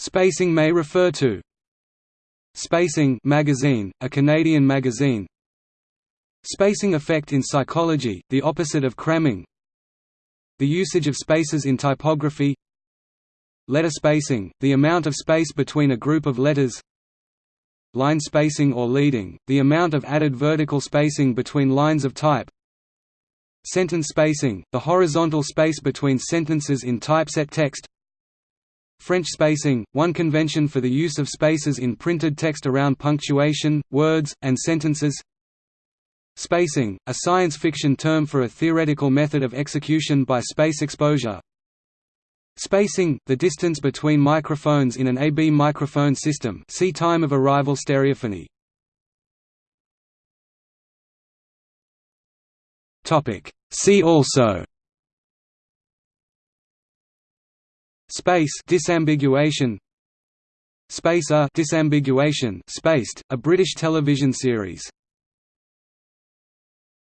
Spacing may refer to Spacing magazine, a Canadian magazine. Spacing effect in psychology, the opposite of cramming. The usage of spaces in typography. Letter spacing, the amount of space between a group of letters. Line spacing or leading, the amount of added vertical spacing between lines of type. Sentence spacing, the horizontal space between sentences in typeset text French spacing, one convention for the use of spaces in printed text around punctuation, words, and sentences. Spacing, a science fiction term for a theoretical method of execution by space exposure. Spacing, the distance between microphones in an AB microphone system see time of arrival stereophony. See also Space disambiguation. Spacer disambiguation spaced, a British television series